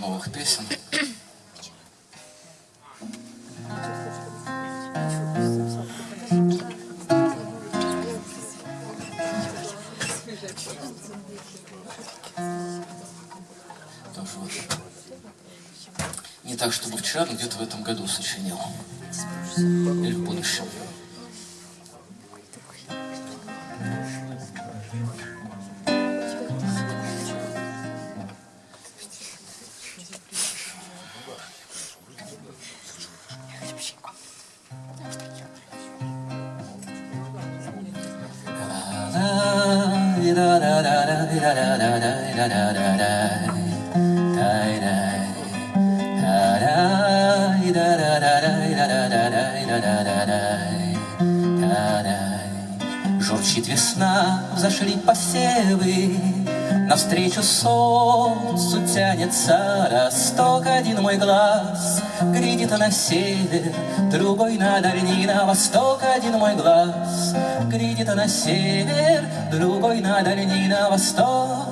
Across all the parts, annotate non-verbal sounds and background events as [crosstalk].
новых песен. Тоже вот. Не так, чтобы вчера, но где-то в этом году сочинил. Или в будущем. Журчит весна, взошли посевы, Навстречу солнцу тянется росток Один мой глаз глядит на север, Другой на дальний на восток Один мой глаз глядит на север, Другой на дальний на восток.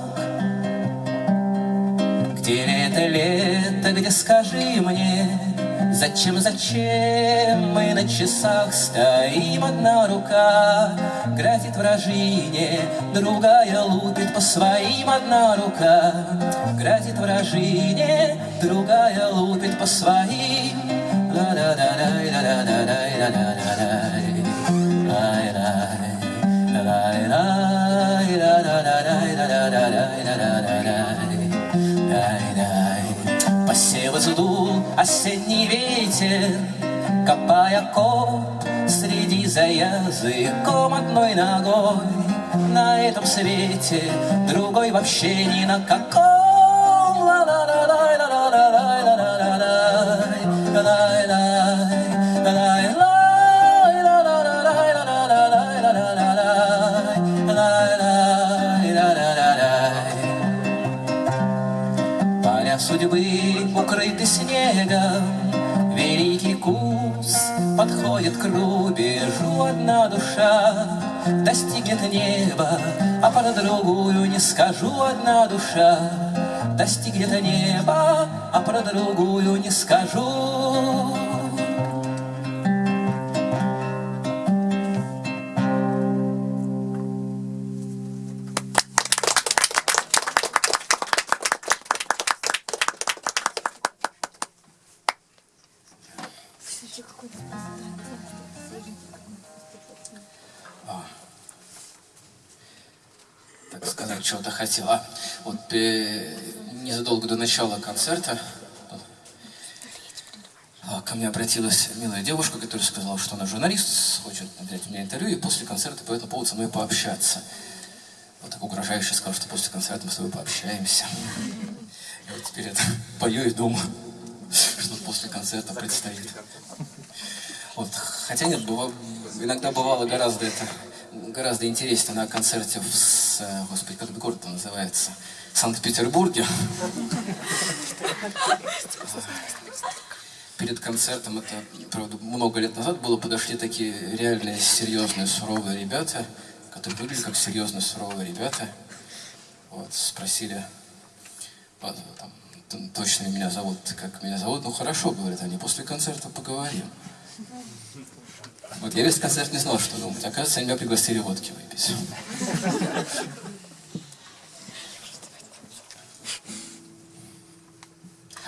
Где лето, лето, где скажи мне, Зачем, зачем на часах стоим? Одна рука грозит вражине, Другая лупит по своим. Одна рука грозит вражине, Другая лупит по своим. Посевы сдул осенний ветер, Копая коп среди за языком одной ногой. На этом свете другой вообще ни на каком. Поля судьбы укрыты снегом, Великий курс подходит к рубежу Одна душа достигнет неба, А про другую не скажу Одна душа достигнет неба, А про другую не скажу. Сказать, чего-то хотел. Вот э, незадолго до начала концерта а, ко мне обратилась милая девушка, которая сказала, что она журналист, хочет взять у меня интервью, и после концерта по этому поводу со мной пообщаться. Вот так угрожающе сказал, что после концерта мы с тобой пообщаемся. Я вот теперь это [laughs] пою и думаю, [laughs] что после концерта предстоит. Вот, хотя нет, быва- иногда бывало гораздо это гораздо интереснее на концерте в, э, господи, как этот город называется, Санкт-Петербурге. Перед концертом, это, правда, много лет назад было, подошли такие реальные, серьезные, суровые ребята, которые выглядели как серьезные, суровые ребята. Вот, спросили, а, там, точно меня зовут, как меня зовут. Ну, хорошо, говорят они, после концерта поговорим. Вот я весь концерт не знал, что думать. Оказывается, они меня пригласили водки выпить.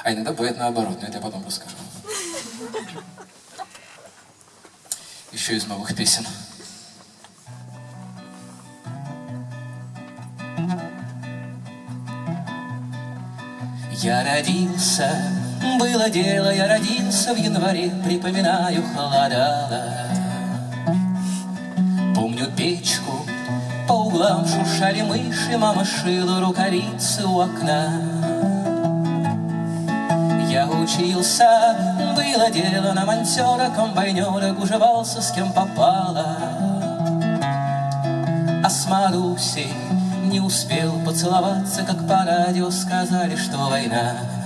А иногда бывает наоборот, но это я потом расскажу. Еще из новых песен. Я родился, было дело, я родился в январе, припоминаю, холодало. Помню печку, по углам шуршали мыши, мама шила рукавицы у окна. Я учился, было дело на монтера, комбайнера, гужевался с кем попало. А с Марусей не успел поцеловаться, как по радио сказали, что война.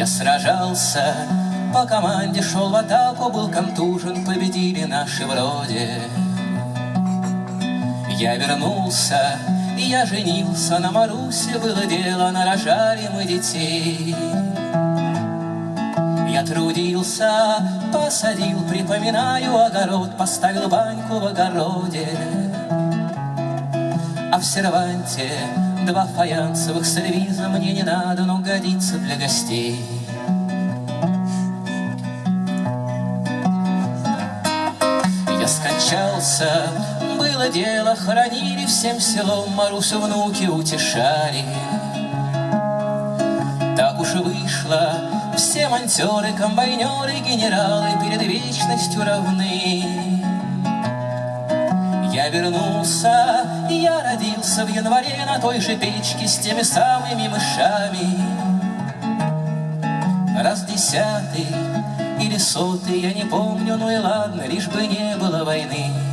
Я сражался, по команде шел в атаку, был контужен, победили наши вроде. Я вернулся, я женился на Марусе, было дело, нарожали мы детей. Я трудился, посадил, припоминаю огород, поставил баньку в огороде. А в серванте два фаянсовых сервиза мне не надо, но годится для гостей. Я скончался, было дело, хоронили всем селом, Марусю внуки утешали. Так уж и вышло, все монтеры, комбайнеры, генералы Перед вечностью равны. Я вернулся, я родился в январе На той же печке с теми самыми мышами. Раз десятый или сотый, я не помню, ну и ладно, Лишь бы не было войны.